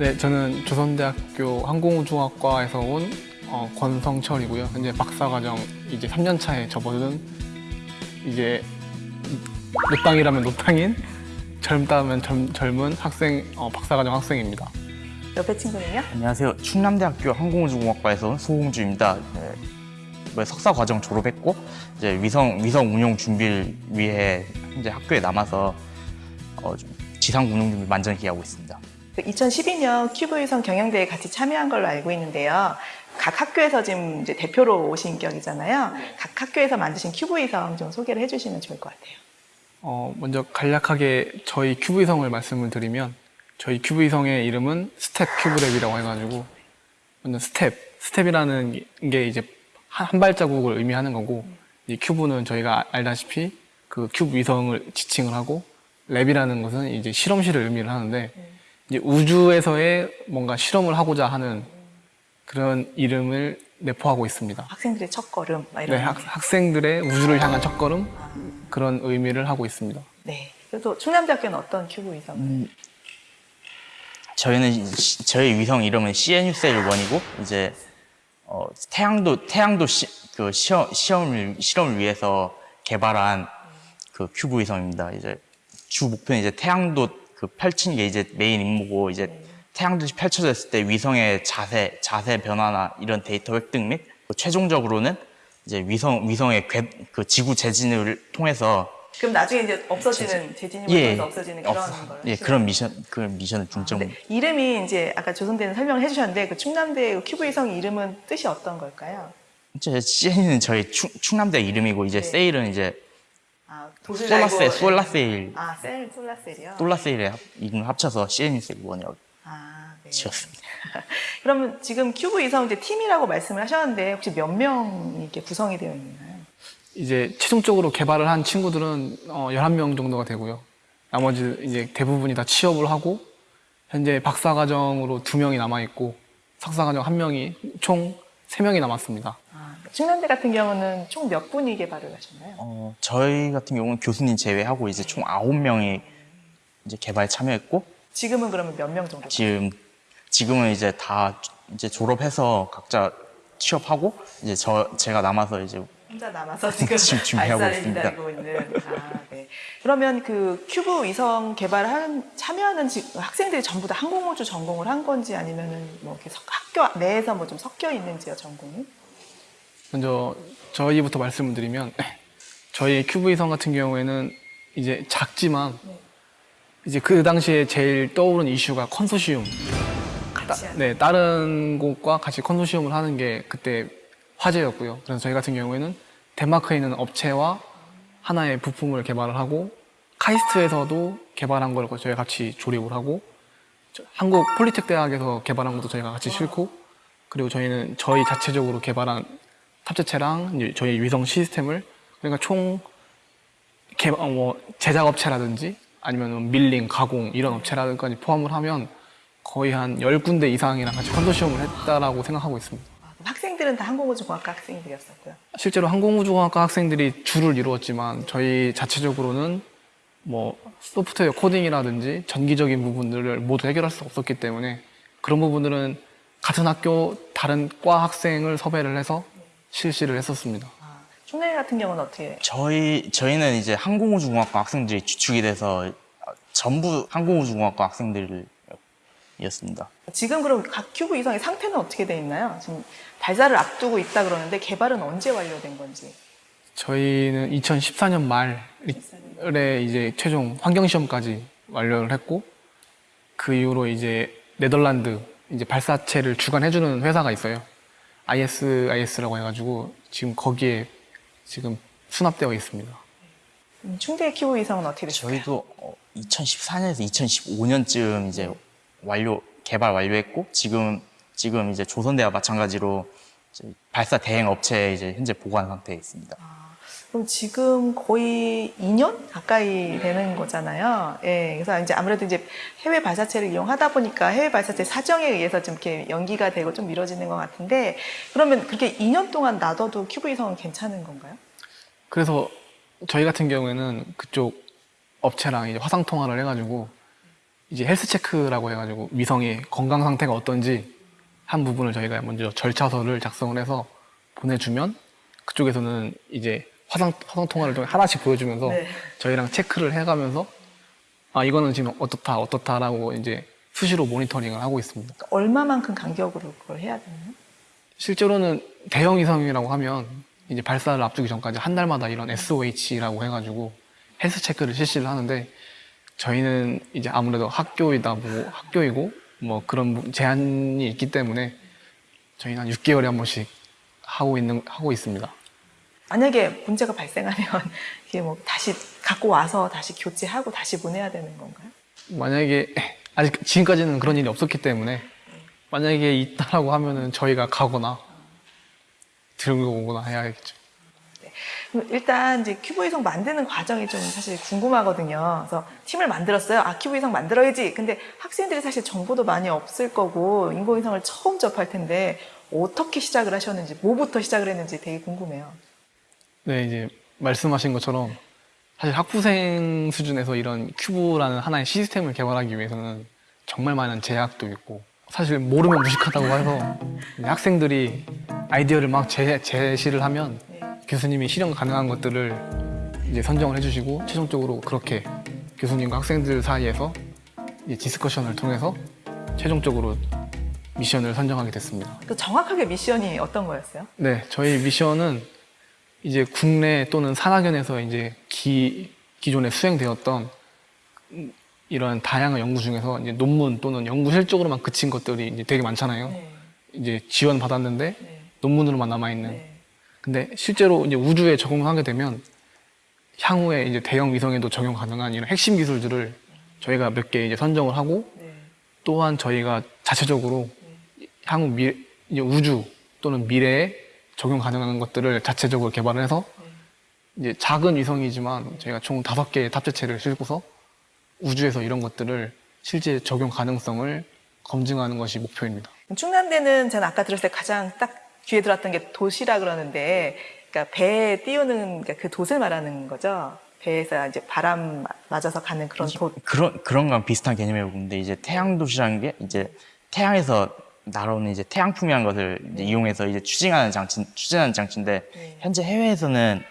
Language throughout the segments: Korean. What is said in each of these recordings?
네, 저는 조선대학교 항공우주학과에서 온 어, 권성철이고요. 현재 박사과정 이제 3년 차에 접어든 이제 노땅이라면 노땅인 젊다면 젊, 젊은 학생 어, 박사과정 학생입니다. 옆에 친구는요? 안녕하세요. 충남대학교 항공우주공학과에서 온 소홍주입니다. 네, 이번에 석사 과정 졸업했고 이제 위성 위성 운용 준비를 위해 현재 학교에 남아서 어, 좀 지상 운용 준비 만전히 하고 있습니다. 그 2012년 큐브 위성 경연대회에 같이 참여한 걸로 알고 있는데요. 각 학교에서 지금 이제 대표로 오신 격이잖아요. 각 학교에서 만드신 큐브 위성 좀 소개를 해주시면 좋을 것 같아요. 어, 먼저 간략하게 저희 큐브 위성을 말씀을 드리면 저희 큐브 위성의 이름은 STEP Cube Lab이라고 해가지고 먼저 step, step이라는 게 이제 한, 한 발자국을 의미하는 거고 이 cube는 저희가 알다시피 그 큐브 위성을 지칭을 하고 lab이라는 것은 이제 실험실을 의미를 하는데 이제 우주에서의 뭔가 실험을 하고자 하는 그런 이름을 내포하고 있습니다. 학생들의 첫 걸음 막 이런. 네, 학, 학생들의 우주를 향한 첫걸음 그런 의미를 하고 있습니다. 네. 그래서 충남대학교는 어떤 큐브 위성? 음, 저희는 시- 저희 위성 이름은 CNUSAIL 1이고 이제 어, 태양돛 태양돛 시, 그 시험 시험을 실험을 위해서 개발한 그 큐브 위성입니다. 이제 주 목표는 이제 태양돛 그 펼치는 게 이제 메인 임무고 이제 태양돛이 펼쳐졌을 때 위성의 자세 자세 변화나 이런 데이터 획득 및 최종적으로는 이제 위성 위성의 궤, 그 지구 재진입을 통해서 그럼 나중에 이제 없어지는 재진입을 통해서 없어지는 그런 없- 걸. 예 그런 미션 그 미션을 중점 네, 이름이 이제 아까 조선대는 설명을 해주셨는데 그 충남대 큐브 위성 이름은 뜻이 어떤 걸까요? 제 CNU는 저희 충, 충남대 이름이고 이제 네. sail은 이제 아, 달고- solar sail 아, sail solar sail이요? solar sail에 합- 이름 합쳐서 CNUSAIL one이라고 아, 네. 지었습니다. 그러면 지금 큐브 위성 이제 팀이라고 말씀을 하셨는데 혹시 몇 명이 이렇게 구성이 되어 있나요? 이제 최종적으로 개발을 한 친구들은 어, 11명 정도가 되고요. 나머지 이제 대부분이 다 취업을 하고 현재 박사과정으로 2명이 남아있고 석사과정 1명이 총 3명이 남았습니다. 아, 충남대 같은 경우는 총 몇 분이 개발을 하셨나요? 어, 저희 같은 경우는 교수님 제외하고 이제 총 9명이 이제 개발에 참여했고 지금은 그러면 몇 명 정도? 지금 지금은 이제 다 이제 졸업해서 각자 취업하고 이제 저 제가 남아서 이제 혼자 남아서 지금 지금 준비하고 있습니다. 있는. 아, 네. 그러면 그 큐브 위성 개발에 참여하는 지- 학생들이 전부 다 항공우주 전공을 한 건지 아니면은 뭐 이렇게 석- 학교 내에서 뭐 좀 섞여 있는지요 전공이? 먼저 저희부터 말씀을 드리면 저희 큐브 위성 같은 경우에는 이제 작지만 이제 그 당시에 제일 떠오른 이슈가 컨소시움. 하는. 네, 다른 곳과 같이 컨소시엄을 하는 게 그때 화제였고요. 그래서 저희 같은 경우에는 덴마크에 있는 업체와 하나의 부품을 개발을 하고 카이스트에서도 개발한 걸 저희가 같이 조립을 하고 저- 한국 폴리텍 대학에서 개발한 것도 저희가 같이 싣고 그리고 저희는 저희 자체적으로 개발한 탑재체랑 저희 위성 시스템을 그러니까 총 개, 어, 뭐 제작 업체라든지 아니면 밀링, 가공 이런 업체라든지 포함을 하면 거의 한 10군데 이상이랑 같이 컨소시엄을 했다라고 생각하고 있습니다. 학생들은 다 항공우주공학과 학생들이었었고요. 실제로 항공우주공학과 학생들이 주를 이루었지만 저희 자체적으로는 뭐 소프트웨어 코딩이라든지 전기적인 부분들을 모두 해결할 수 없었기 때문에 그런 부분들은 같은 학교 다른 과 학생을 섭외를 해서 실시를 했었습니다. 아, 충남 같은 경우는 어떻게? 저희 저희는 이제 항공우주공학과 학생들이 주축이 돼서 전부 항공우주공학과 학생들이었습니다. 지금 그럼 각 큐브 위성의 상태는 어떻게 돼 있나요? 지금 발사를 앞두고 있다 그러는데 개발은 언제 완료된 건지? 저희는 2014년 말에 이제 최종 환경 시험까지 완료를 했고 그 이후로 이제 네덜란드 이제 발사체를 주관해주는 회사가 있어요. ISIS라고 해가지고 지금 거기에 지금 수납되어 있습니다. 음, 충대 큐브 위성은 어떻게 됐어요? 저희도 2014년에서 2015년쯤 이제 완료 개발 완료했고 지금 지금 이제 조선대와 마찬가지로 이제 발사 대행 업체에 이제 현재 보관 상태에 있습니다. 그럼 지금 거의 2년 가까이 되는 거잖아요. 예, 그래서 이제 아무래도 이제 해외 발사체를 이용하다 보니까 해외 발사체 사정에 의해서 좀 이렇게 연기가 되고 좀 미뤄지는 것 같은데 그러면 그렇게 2년 동안 놔둬도 큐브 위성은 괜찮은 건가요? 그래서 저희 같은 경우에는 그쪽 업체랑 이제 화상 통화를 해가지고 이제 헬스 체크라고 해가지고 위성의 건강 상태가 어떤지 한 부분을 저희가 먼저 절차서를 작성을 해서 보내주면 그쪽에서는 이제 화상 화상 통화를 통해 하나씩 보여주면서 네. 저희랑 체크를 해가면서 아 이거는 지금 어떻다 어떻다라고 이제 수시로 모니터링을 하고 있습니다. 얼마만큼 간격으로 그걸 해야 되나요? 실제로는 대형 위성이라고 하면 이제 발사를 앞두기 전까지 한 달마다 이런 SOH라고 해가지고 헬스 체크를 실시를 하는데 저희는 이제 아무래도 학교이다 뭐 학교이고 뭐 그런 제한이 있기 때문에 저희는 한 6개월에 한 번씩 하고 있는 하고 있습니다. 만약에 문제가 발생하면 이게 뭐 다시 갖고 와서 다시 교체하고 다시 보내야 되는 건가요? 만약에 아직 지금까지는 그런 일이 없었기 때문에 만약에 있다라고 하면은 저희가 가거나 들고 오거나 해야겠죠. 그럼 일단 이제 큐브 위성 만드는 과정이 좀 사실 궁금하거든요. 그래서 팀을 만들었어요. 아, 큐브 위성 만들어야지. 근데 학생들이 사실 정보도 많이 없을 거고 인공위성을 처음 접할 텐데 어떻게 시작을 하셨는지, 뭐부터 시작을 했는지 되게 궁금해요. 네, 이제 말씀하신 것처럼 사실 학부생 수준에서 이런 큐브라는 하나의 시스템을 개발하기 위해서는 정말 많은 제약도 있고 사실 모르면 무식하다고 해서 학생들이 아이디어를 막 제, 제시를 하면 네. 교수님이 실현 가능한 것들을 이제 선정을 해주시고 최종적으로 그렇게 교수님과 학생들 사이에서 이제 discussion을 통해서 최종적으로 미션을 선정하게 됐습니다. 그 정확하게 미션이 어떤 거였어요? 네, 저희 미션은 이제 국내 또는 산학연에서 이제 기, 기존에 수행되었던 음, 이런 다양한 연구 중에서 이제 논문 또는 연구 실적으로만 그친 것들이 이제 되게 많잖아요. 네. 이제 지원 받았는데 네. 논문으로만 남아 있는. 네. 근데 실제로 이제 우주에 적용하게 되면 향후에 이제 대형 위성에도 적용 가능한 이런 핵심 기술들을 저희가 몇 개 이제 선정을 하고 네. 또한 저희가 자체적으로 향후 미, 이제 우주 또는 미래에 적용 가능한 것들을 자체적으로 개발을 해서 이제 작은 위성이지만 저희가 총 다섯 개의 탑재체를 싣고서 우주에서 이런 것들을 실제 적용 가능성을 검증하는 것이 목표입니다. 충남대는 저는 아까 들었을 때 가장 딱 귀에 들었던 게 돛이라 그러는데, 그러니까 배에 띄우는 그러니까 그 돛을 말하는 거죠. 배에서 이제 바람 맞아서 가는 그런 돛. 그런 그런 거랑 비슷한 개념이라고 보는데 이제 태양 도시라는 게 이제 태양에서 날아오는 이제 태양풍이라는 것을 이제 이용해서 이제 추진하는 장치 추진하는 장치인데 네. 현재 해외에서는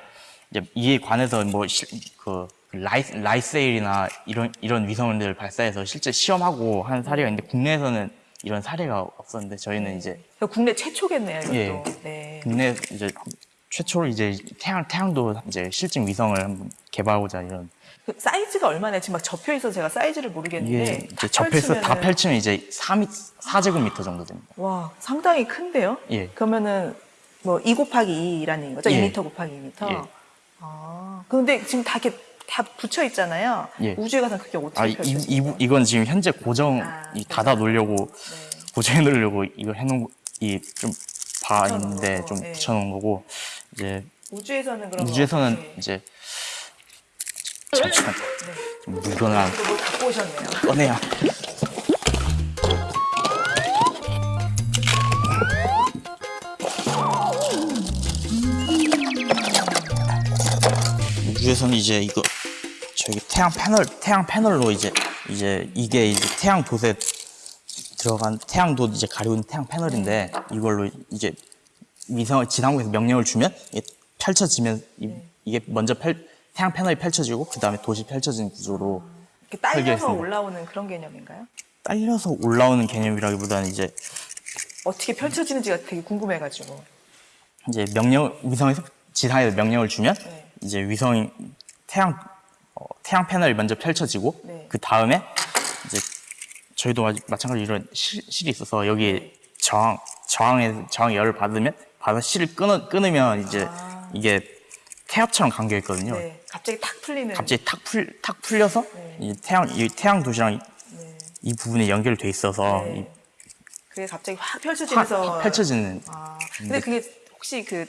이제 이에 관해서 뭐그 라이 라이세일이나 이런 이런 위성을 발사해서 실제 시험하고 하는 사례가 있는데 국내에서는 이런 사례가 없었는데 저희는 이제 그러니까 국내 최초겠네요, 이것도. 예. 네. 국내 이제 최초로 이제 태양 태양도 이제 실증 위성을 한번 개발하고자 이런 그 사이즈가 얼마나 지금 막 접혀 있어서 제가 사이즈를 모르겠는데 딱 접해서 다 펼치면 이제 3 4제곱미터 정도 됩니다. 와 상당히 큰데요? 예. 그러면은 뭐 2 곱하기 2라는 거죠? 예. 2m 곱하기 2m. 예. 아 그런데 지금 다 이렇게 다 붙여 있잖아요. 예. 우주에 가서 그게 어떻게 아, 이? 이, 이건 지금 현재 고정 아, 이 닫아 놓으려고 네. 고정해 놓으려고 이거 해놓은 이좀봐 붙여놓은 있는데 좀 예. 붙여놓은 거고 이제 우주에서는 그럼 우주에서는 이제 잠시만 네. 좀 물건을 갖고 오셨네요. 꺼내야 우주에서는 이제 이거 저기 태양 패널 태양 패널로 이제 이제 이게 이제 태양 돛에 들어간 태양 돛 이제 가리고 있는 태양 패널인데 이걸로 이제 위성 지상국에서 명령을 주면 이게 펼쳐지면 이, 이게 먼저 펼, 태양 패널이 펼쳐지고 그 다음에 돛이 펼쳐지는 구조로 이렇게 딸려서 설계했습니다. 올라오는 그런 개념인가요? 딸려서 올라오는 개념이라기보다는 이제 어떻게 펼쳐지는지가 되게 궁금해가지고. 이제 명령 위성에서 지상에서 명령을 주면 네. 이제 위성이 태양 어, 태양 패널이 먼저 펼쳐지고 네. 그 다음에 이제 저희도 마- 마찬가지로 이런 실, 실이 있어서 여기 네. 저항 저항에 저항 열을 받으면 받아 실을 끊어 끊으면 이제 아. 이게 태엽처럼 감겨 있거든요. 네. 갑자기 탁 풀리는. 갑자기 탁 풀 탁 풀려서 네. 이 태양 이 태양 돛이랑 이, 네. 이 부분에 연결돼 있어서 이 네. 그게 갑자기 확 확, 펼쳐지면서. 확 펼쳐지는 아, 근데 그게 혹시 그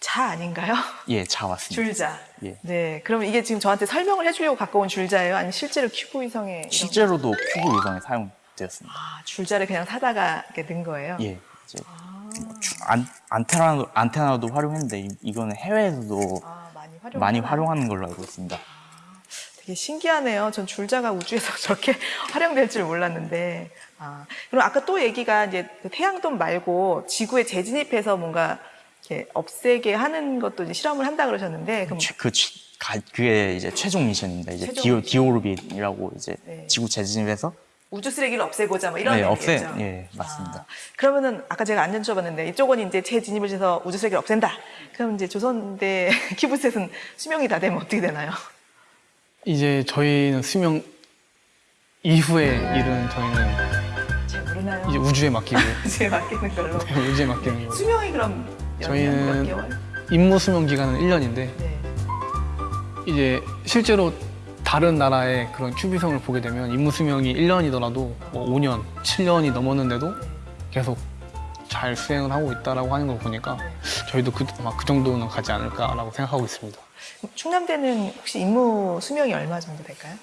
자 아닌가요? 예, 자 왔습니다. 줄자. 예. 네. 그럼 이게 지금 저한테 설명을 해주려고 갖고 온 줄자예요? 아니면 실제로 큐브 위성에. 실제로도 큐브 위성에 사용되었습니다. 아, 줄자를 그냥 사다가 이렇게 넣은 거예요? 예, 이제 아, 주- 안, 안테나도 안테나도 활용했는데 이, 이거는 해외에서도 아, 활용. 많이 활용하는 걸로 알고 있습니다. 되게 신기하네요. 전 줄자가 우주에서 저렇게 활용될 줄 몰랐는데. 아, 그럼 아까 또 얘기가 이제 그 태양돈 말고 지구에 재진입해서 뭔가 이렇게 없애게 하는 것도 이제 실험을 한다 그러셨는데, 그럼 최- 그 최- 가- 그게 이제 최종 미션입니다. 이제 최종 디오 미션. 디오르빗이라고 이제 네. 지구 재진입해서 우주 쓰레기를 없애고자 뭐 이런 네, 없애 얘기겠죠. 예 맞습니다. 아, 그러면은 아까 제가 안 여쭤봤는데 이쪽은 이제 재진입을 해서 우주 쓰레기를 없앤다. 그럼 이제 조선대 키브셋은 수명이 다 되면 어떻게 되나요? 이제 저희는 수명 이후의 일은 저희는 잘 모르나요? 이제 우주에 맡기고 이제 맡기는 걸로. 우주에 맡기는 거. 수명이 그럼 몇 년, 몇 저희는 개월? 임무 수명 기간은 1년인데 네. 이제 실제로 다른 나라의 그런 큐비성을 보게 되면 임무 수명이 1년이더라도 뭐 5년, 7년이 넘었는데도 계속 잘 수행을 하고 있다라고 하는 걸 보니까 저희도 그, 그 정도는 가지 않을까라고 생각하고 있습니다. 충남대는 혹시 임무 수명이 얼마 정도 될까요?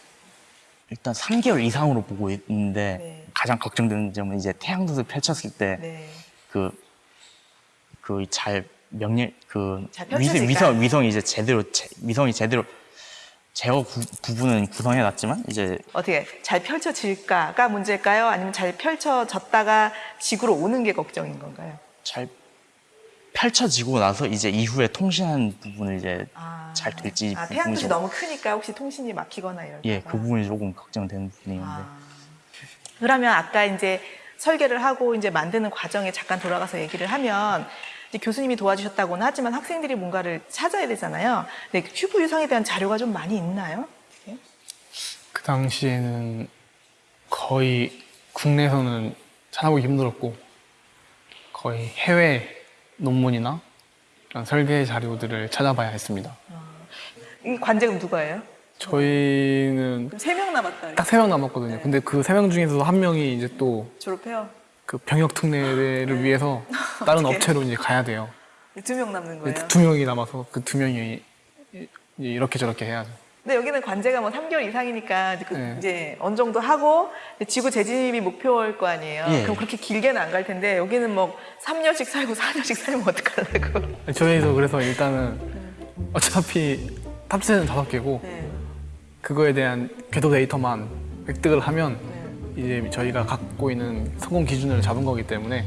일단 3개월 이상으로 보고 있는데 네. 가장 걱정되는 점은 이제 태양도를 펼쳤을 때 네. 그그잘 명령 그잘 위성? 위성 위성이 이제 제대로 제, 위성이 제대로 제어 구, 부분은 구성해 놨지만 이제 어떻게 잘 펼쳐질까가 문제일까요? 아니면 잘 펼쳐졌다가 지구로 오는 게 걱정인 건가요? 잘 펼쳐지고 나서 이제 이후에 통신하는 부분을 이제 아, 잘 될지 아, 태양빛이 좀- 너무 크니까 혹시 통신이 막히거나 이럴까 예, 그 부분이 조금 걱정되는 부분인데 아. 그러면 아까 이제 설계를 하고 이제 만드는 과정에 잠깐 돌아가서 얘기를 하면 교수님이 도와주셨다고는 하지만 학생들이 뭔가를 찾아야 되잖아요. 근데 그 큐브 유성에 대한 자료가 좀 많이 있나요? 예? 그 당시에는 거의 국내에서는 찾아보기 힘들었고 거의 해외 논문이나 설계 자료들을 찾아봐야 했습니다. 이 관제금 누가예요? 저희는 세 명 남았다. 딱 세 명 남았거든요. 근데 그 세 명 중에서도 한 명이 이제 또그 졸업해요. 병역 특례를 위해서 다른. 업체로 이제 가야 돼요. 두 명 남는 거예요. 두 명이 남아서 그 두 명이 이렇게 저렇게 해야죠. 근데 여기는 관제가 뭐 3개월 이상이니까 이제, 그 네. 이제 어느 정도 하고 지구 재진입이 목표일 거 아니에요. 예. 그럼 그렇게 길게는 안 갈 텐데 여기는 뭐 3년씩 살고 4년씩 살면 어떡하려고. 저희도 그래서 일단은 어차피 탑재는 다섯 개고 네. 그거에 대한 궤도 데이터만 획득을 하면 네. 이제 저희가 갖고 있는 성공 기준을 잡은 거기 때문에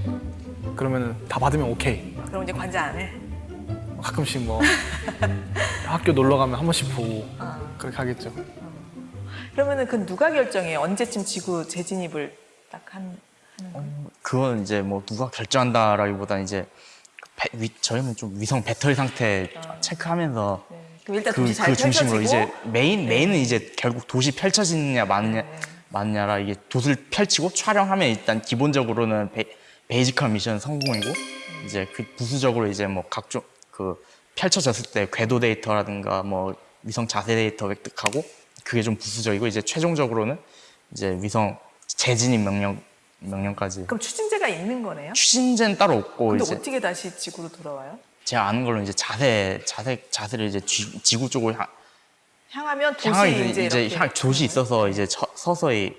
그러면은 다 받으면 오케이. 그럼 이제 관제 안 해. 가끔씩 뭐 학교 놀러 가면 한 번씩 보고 아. 그렇게 하겠죠. 그러면은 그 누가 결정해요? 언제쯤 지구 재진입을 딱 한, 하는 거예요? 그건 이제 뭐 누가 결정한다라기보다는 이제 그 배- 위, 저희는 좀 위성 배터리 상태 체크하면서 네. 그럼 일단 그, 돛이 잘 그 중심으로 펼쳐지고 이제 메인 메인은 이제 결국 돛이 펼쳐지느냐 마느냐 네. 마느냐라 이게 돛을 펼치고 촬영하면 일단 기본적으로는 베, basic한 미션 성공이고 이제 그 부수적으로 이제 뭐 각종 그 펼쳐졌을 때 궤도 데이터라든가 뭐 위성 자세 데이터 획득하고 그게 좀 부수적이고 이제 최종적으로는 이제 위성 재진입 명령 명령까지 그럼 추진제가 있는 거네요? 추진제는 따로 없고 근데 이제 어떻게 다시 지구로 돌아와요? 제가 아는 걸로 이제 자세 자세 자세를 이제 쥐- 지구 쪽으로 향, 향하면 도시 향하게 이제, 이제, 향 조시 있어서 이제 서, 서서히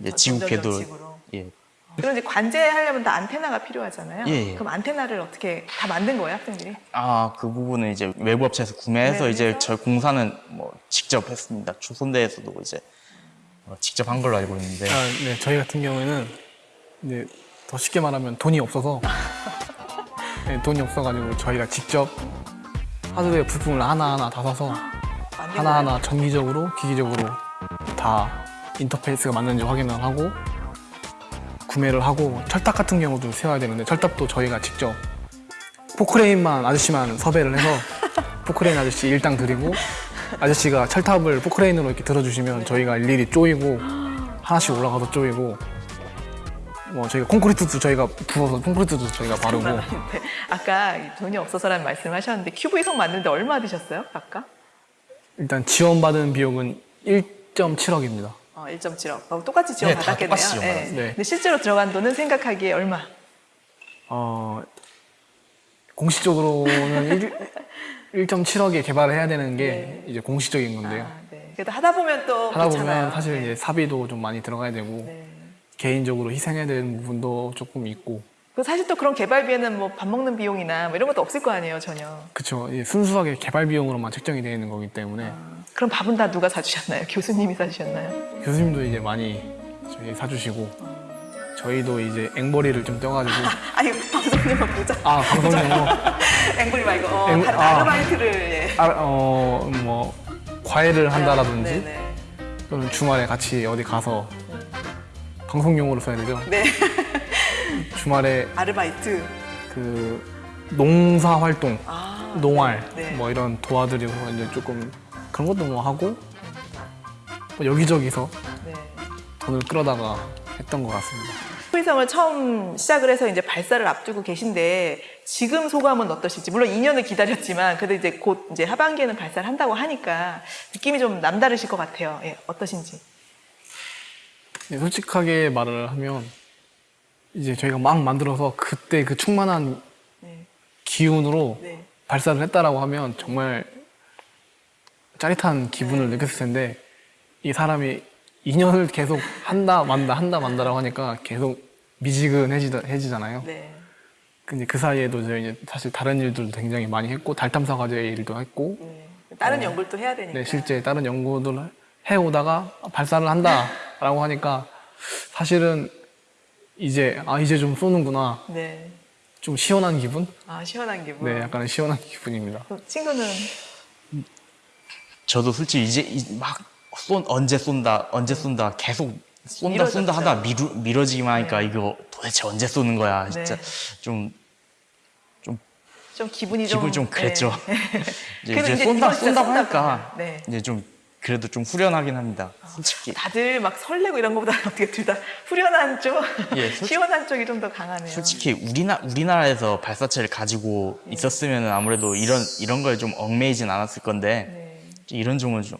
이제 어, 지구 궤도. 예 그럼 이제 관제하려면 다 안테나가 필요하잖아요. 예, 예. 그럼 안테나를 어떻게 다 만든 거예요, 학생들이? 아, 그 부분은 이제 외부 업체에서 구매해서 구매를 이제 해서? 저 공사는 뭐 직접 했습니다. 조선대에서도 이제 어, 직접 한 걸로 알고 있는데 아, 네, 저희 같은 경우에는 이제 더 쉽게 말하면 돈이 없어서 네, 돈이 없어가지고 저희가 직접 하드웨어 부품을 하나하나 다 사서 하나하나 전기적으로 기계적으로 다 인터페이스가 맞는지 확인을 하고 구매를 하고 철탑 같은 경우도 세워야 되는데 철탑도 저희가 직접 포크레인만 아저씨만 섭외를 해서 포크레인 아저씨 일당 드리고 아저씨가 철탑을 포크레인으로 이렇게 들어주시면 저희가 일일이 쪼이고 하나씩 올라가서 쪼이고 뭐 저희가 콘크리트도 저희가 부어서 콘크리트도 저희가 바르고 아까 이 돈이 없어서라는 말씀을 하셨는데 큐브 이성 만드는데 얼마 드셨어요, 아까? 일단 지원받은 비용은 1.7억입니다. 어, 1.7억. 똑같이 지원 네, 다 받았겠네요. 똑같이 지원 받았어요. 네. 근데 실제로 들어간 돈은 생각하기에 얼마? 어, 공식적으로는 1, 1.7억에 개발을 해야 되는 게 이제 공식적인 건데요. 아, 네. 그래도 하다 보면 또 하다 그렇잖아요. 보면 사실 네. 이제 사비도 좀 많이 들어가야 되고 네. 개인적으로 희생해야 되는 부분도 조금 있고 그 사실 또 그런 개발비에는 뭐 밥 먹는 비용이나 뭐 이런 것도 없을 거 아니에요, 전혀. 그쵸. 이게 순수하게 개발 비용으로만 책정이 되어 있는 거기 때문에 그럼 밥은 다 누가 사주셨나요? 교수님이 사주셨나요? 교수님도 이제 많이 저희 사주시고 저희도 이제 앵벌이를 좀 떼가지고 아 니 방송님만 보자. 아 방송용으로 앵글이 말고 어, 앵- 다른 아. 아르바이트를 예. 아, 어 뭐 과외를 한다라든지 네네. 또는 주말에 같이 어디 가서 방송용으로 써야 되죠. 네. 주말에 아르바이트. 그 농사 활동, 아. 농활 네. 뭐 이런 도와드리고 이제 조금 그런 것도 뭐 하고 뭐 여기저기서 네. 돈을 끌어다가 했던 것 같습니다. 후이성을 처음 시작을 해서 이제 발사를 앞두고 계신데 지금 소감은 어떠실지 물론 2년을 기다렸지만 그래도 이제 곧 이제 하반기에는 발사를 한다고 하니까 느낌이 좀 남다르실 것 같아요. 예, 어떠신지. 네, 솔직하게 말을 하면 이제 저희가 막 만들어서 그때 그 충만한 네. 기운으로 네. 발사를 했다라고 하면 정말 짜릿한 기분을 느꼈을 텐데 이 사람이 2년을 계속 한다 만다 한다 만다라고 하니까 계속 미지근해지잖아요. 네. 근데 그 사이에도 저희 이제 사실 다른 일들도 굉장히 많이 했고 달 탐사 과제 일도 했고 네. 다른 연구를 또 해야 되니까. 네, 실제 다른 연구들 해오다가 발사를 한다라고 하니까 사실은 이제 아 이제 좀 쏘는구나 네. 좀 시원한 기분? 아 시원한 기분. 네, 약간 시원한 기분입니다. 그 친구는 저도 솔직히 이제 이- 막 쏜, 언제 쏜다, 언제 쏜다, 계속 쏜다, 쏜다 미뤄졌죠. 하다 미루, 미뤄지기만 하니까 네. 이거 도대체 언제 쏘는 거야. 진짜 네. 좀 좀 기분이 기분 좀 그랬죠. 네. 이제, 그래도 이제 이제 쏜다, 이번 진짜 쏜다고 쏜다 하니까 그러면, 네. 이제 좀 그래도 좀 후련하긴 합니다. 솔직히. 다들 막 설레고 이런 것보다 어떻게 둘 다 후련한 쪽, 예, 솔직히- 시원한 쪽이 좀 더 강하네요. 솔직히 우리나 우리나라에서 발사체를 가지고 네. 있었으면 아무래도 이런 이런 걸 좀 얽매이진 않았을 건데 네. 이런 점은 좀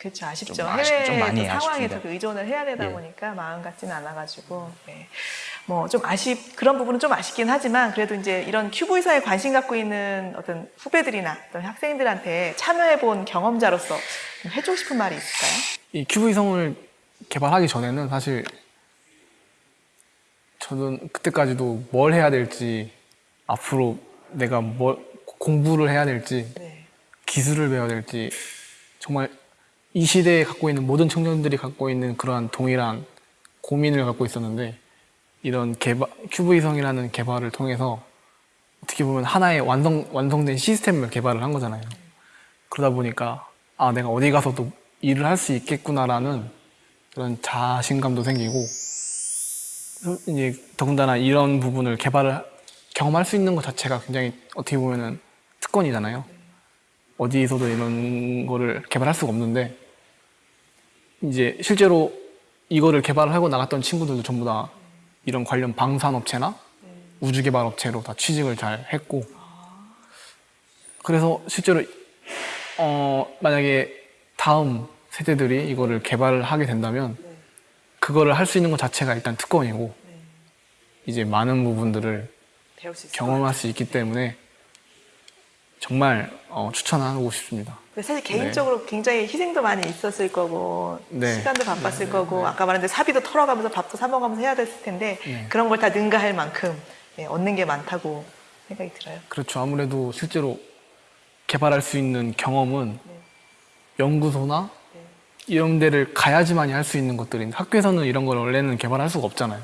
그렇죠 아쉽죠 좀 아쉽- 해외 좀 많이 아쉽습니다. 그 의존을 해야 되다 예. 보니까 마음 같지는 않아가지고 네. 뭐 좀 아쉽 그런 부분은 좀 아쉽긴 하지만 그래도 이제 이런 큐브 이사에 관심 갖고 있는 어떤 후배들이나 어떤 학생들한테 참여해 본 경험자로서 좀 해주고 싶은 말이 있을까요? 이 큐브 위성을 개발하기 전에는 사실 저는 그때까지도 뭘 해야 될지 앞으로 내가 뭘 공부를 해야 될지 네. 기술을 배워야 될지 정말 이 시대에 갖고 있는 모든 청년들이 갖고 있는 그러한 동일한 고민을 갖고 있었는데 이런 개발 큐브 위성이라는 개발을 통해서 어떻게 보면 하나의 완성 완성된 시스템을 개발을 한 거잖아요. 그러다 보니까 아 내가 어디 가서도 일을 할 수 있겠구나라는 그런 자신감도 생기고 이제 더군다나 이런 부분을 개발을 경험할 수 있는 것 자체가 굉장히 어떻게 보면은 특권이잖아요. 어디에서도 이런 거를 개발할 수가 없는데 이제 실제로 이거를 개발을 하고 나갔던 친구들도 전부 다 이런 관련 방산업체나 우주개발업체로 다 취직을 잘 했고. 그래서 실제로 어 만약에 다음 세대들이 이거를 개발을 하게 된다면 그거를 할 수 있는 것 자체가 일단 특권이고 이제 많은 부분들을 경험할 수 있기 때문에 정말 어, 추천하고 싶습니다. 근데 사실 개인적으로 굉장히 희생도 많이 있었을 거고 네. 시간도 바빴을 거고 아까 말한 대로 사비도 털어가면서 밥도 사 먹으면서 해야 됐을 텐데 네. 그런 걸 다 능가할 만큼 네, 얻는 게 많다고 생각이 들어요. 그렇죠. 아무래도 실제로 개발할 수 있는 경험은 연구소나 이런 데를 가야지만이 할 수 있는 것들인데 학교에서는 이런 걸 원래는 개발할 수가 없잖아요.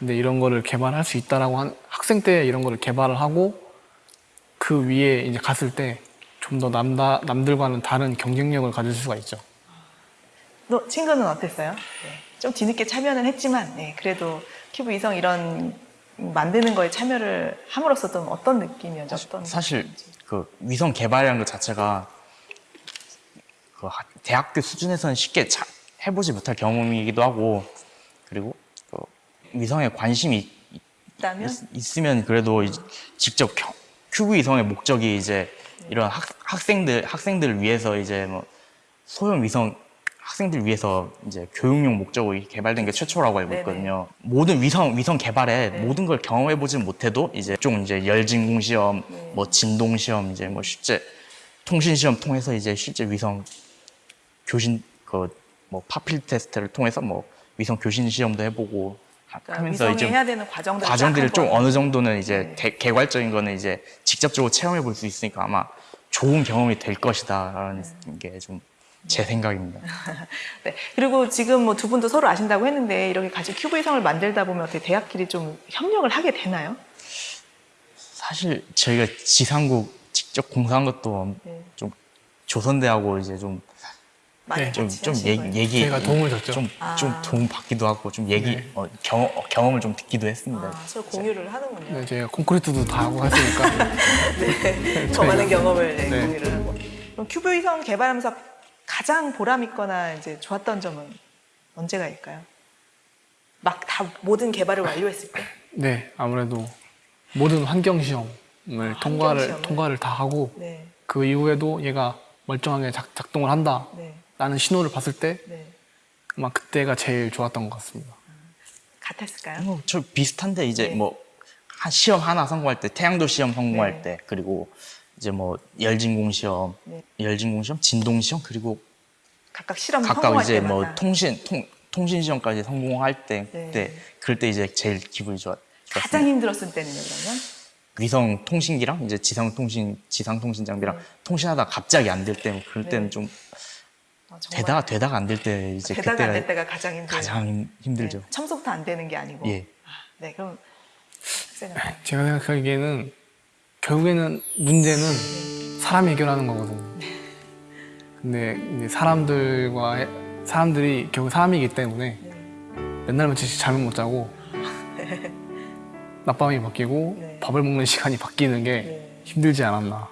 근데 이런 거를 개발할 수 있다라고 한 학생 때 이런 거를 개발을 하고 그 위에 이제 갔을 때 좀 더 남다 남들과는 다른 경쟁력을 가질 수가 있죠. 너 친구는 어땠어요? 네. 좀 뒤늦게 참여는 했지만 네, 그래도 큐브 위성 이런 만드는 거에 참여를 함으로써 좀 어떤 느낌이었죠? 어떤 사실 느낌인지. 그 위성 개발이라는 것 자체가 그 하- 대학교 수준에서는 쉽게 자- 해보지 못할 경험이기도 하고 그리고 그 위성에 관심이 있다면 있, 으면 그래도 직접 겨- 큐브 위성의 목적이 이제 이런 학, 학생들 학생들을 위해서 이제 뭐 소형 위성 학생들 위해서 이제 교육용 목적으로 이 개발된 게 최초라고 알고 네네. 있거든요. 모든 위성 위성 개발에 네. 모든 걸 경험해 보진 못해도 이제 좀 이제 열진공 시험, 네. 뭐 진동 시험 이제 뭐 실제 통신 시험 통해서 이제 실제 위성 교신 그 뭐 파필 테스트를 통해서 뭐 위성 교신 시험도 해보고 그러니까 하면서 이제 위성이 해야 되는 과정들 과정들을 좀 어느 정도는 이제 네. 개, 개괄적인 거는 이제 직접적으로 체험해 볼 수 있으니까 아마 좋은 경험이 될 것이다라는 게좀 제 생각입니다. 네. 그리고 지금 뭐 두 분도 서로 아신다고 했는데 이렇게 같이 큐브 위성을 만들다 보면 어떻게 대학끼리 좀 협력을 하게 되나요? 사실 저희가 지상국 직접 공사한 것도 네. 좀 조선대하고 이제 좀 많이 네, 좀, 좀 얘기? 얘기 제가 도움을 줬죠. 좀, 아. 좀 도움 받기도 하고 좀 얘기 네. 어, 경험, 경험을 좀 듣기도 했습니다. 아, 서로 공유를 하는군요. 네, 제가 콘크리트도 다 하고 했으니까 네. 더 많은 경험을 네, 네. 공유를 하고. 그럼 큐브 위성 개발하면서 가장 보람 있거나 이제 좋았던 점은 언제가일까요? 막 다 모든 개발을 완료했을 때? 네 아무래도 모든 환경 시험을 아, 통과를 환경? 통과를 다 하고 네, 그 이후에도 얘가 멀쩡하게 작, 작동을 한다 네, 라는 신호를 봤을 때 네. 아마 그때가 제일 좋았던 것 같습니다. 같았을까요? 뭐, 저 비슷한데 이제 네. 뭐한 시험 하나 성공할 때 태양도 시험 성공할 네. 때 그리고 이제 뭐 열진공 시험, 네. 열진공 시험, 진동 시험 그리고 각각 실험 각각 성공할 이제 때마다. 뭐 통신 통, 통신 시험까지 성공할 때 네. 그때 그럴 때 이제 제일 기분이 좋았. 가장 좋았습니다. 힘들었을 때는요, 그러면? 위성 통신기랑 이제 지상 통신 지상 통신 장비랑 네. 통신하다 가 갑자기 안 될 때 그럴 네. 때는 좀 어, 정말 되다가 되다가 안 될 때 이제 되다가 그때가 안될 때가 가장 힘들어요. 가장 힘, 힘들죠. 네, 처음부터 안 되는 게 아니고. 예. 아, 네, 그럼 학생은 제가 생각하기에는 결국에는 문제는 사람이 해결하는 거거든요. 근데 이제 사람들과 해- 사람들이 결국 사람이기 때문에 네. 맨날 며칠씩 잠을 못 자고 낮밤이 바뀌고 네. 밥을 먹는 시간이 바뀌는 게 네. 힘들지 않았나.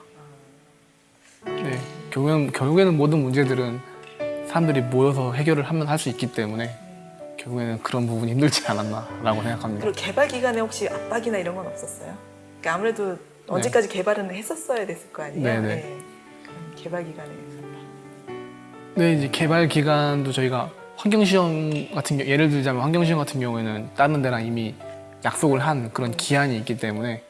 네, 결국에는, 결국에는 모든 문제들은 사람들이 모여서 해결을 하면 할 수 있기 때문에 결국에는 그런 부분이 힘들지 않았나 라고 생각합니다. 그리고 개발 기간에 혹시 압박이나 이런 건 없었어요? 그러니까 아무래도 언제까지 개발은 했었어야 됐을 거 아니에요? 네, 네. 그럼 개발 기간에 네, 이제 개발 기간도 저희가 환경 시험 같은 경우 예를 들자면 환경 시험 같은 경우에는 다른 데랑 이미 약속을 한 그런 기한이 있기 때문에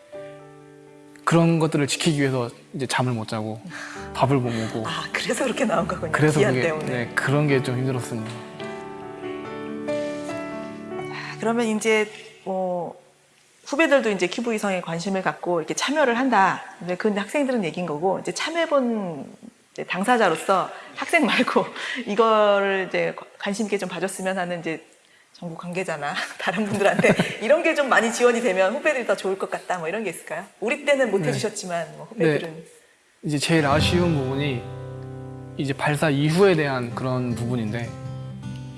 그런 것들을 지키기 위해서 이제 잠을 못 자고 밥을 못 먹고 아 그래서 그렇게 나온 거군요. 그래서 그게 때문에. 네, 그런 게 좀 힘들었습니다. 그러면 이제 뭐 후배들도 이제 큐브 위성에 관심을 갖고 이렇게 참여를 한다. 근데 그 학생들은 얘기인 거고 이제 참여해본 당사자로서 학생 말고 이거를 이제 관심 있게 좀 봐줬으면 하는 이제 전국 관계자나 다른 분들한테 이런 게 좀 많이 지원이 되면 후배들이 더 좋을 것 같다. 뭐 이런 게 있을까요? 우리 때는 못 네. 해주셨지만 뭐 후배들은 이제 제일 아쉬운 부분이 이제 발사 이후에 대한 그런 부분인데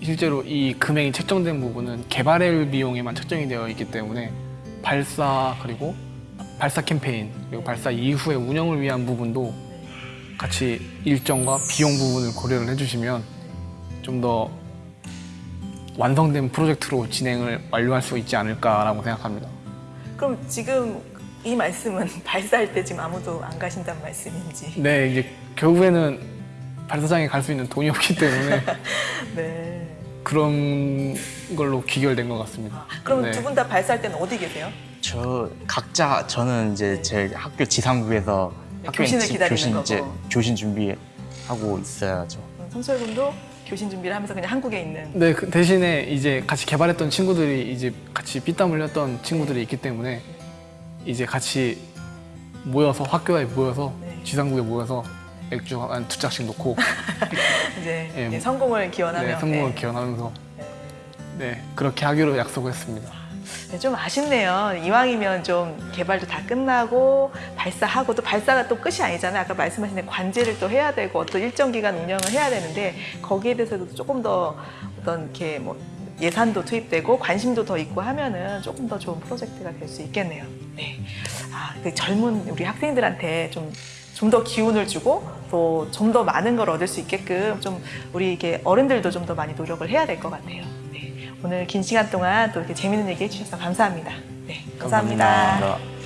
실제로 이 금액이 책정된 부분은 개발일 비용에만 책정이 되어 있기 때문에 발사 그리고 발사 캠페인 그리고 발사 이후의 운영을 위한 부분도 같이 일정과 비용 부분을 고려를 해주시면 좀 더 완성된 프로젝트로 진행을 완료할 수 있지 않을까라고 생각합니다. 그럼 지금 이 말씀은 발사할 때 지금 아무도 안 가신다는 말씀인지. 네, 이제 결국에는 발사장에 갈 수 있는 돈이 없기 때문에 네. 그런 걸로 귀결된 것 같습니다. 그럼 네. 두분 다 발사할 때는 어디 계세요? 저 각자 저는 이제 제 학교 지상국에서 네, 학교에 교신을 지- 기다리는 교신 거고. 이제 교신 준비하고 있어야죠. 음, 성철 군도 교신 준비를 하면서 그냥 한국에 있는. 네, 그 대신에 이제 같이 개발했던 친구들이 이제 같이 피땀 흘렸던 친구들이 있기 때문에 이제 같이 모여서 학교에 모여서 네. 지상국에 모여서 맥주 한 두 짝씩 놓고 이제 예, 예, 성공을 기원하며. 네, 성공을 네. 기원하면서 네 그렇게 하기로 약속을 했습니다. 네, 좀 아쉽네요. 이왕이면 좀 개발도 다 끝나고 발사하고 또 발사가 또 끝이 아니잖아요. 아까 말씀하신 대로 관제를 또 해야 되고 어떤 일정 기간 운영을 해야 되는데 거기에 대해서도 조금 더 어떤 이렇게 뭐 예산도 투입되고 관심도 더 있고 하면은 조금 더 좋은 프로젝트가 될 수 있겠네요. 네. 아, 그 젊은 우리 학생들한테 좀 좀 더 기운을 주고 또 좀 더 많은 걸 얻을 수 있게끔 좀 우리 이게 어른들도 좀 더 많이 노력을 해야 될 것 같아요. 네. 오늘 긴 시간 동안 또 이렇게 재밌는 얘기 해주셔서 감사합니다. 네, 감사합니다. 감사합니다.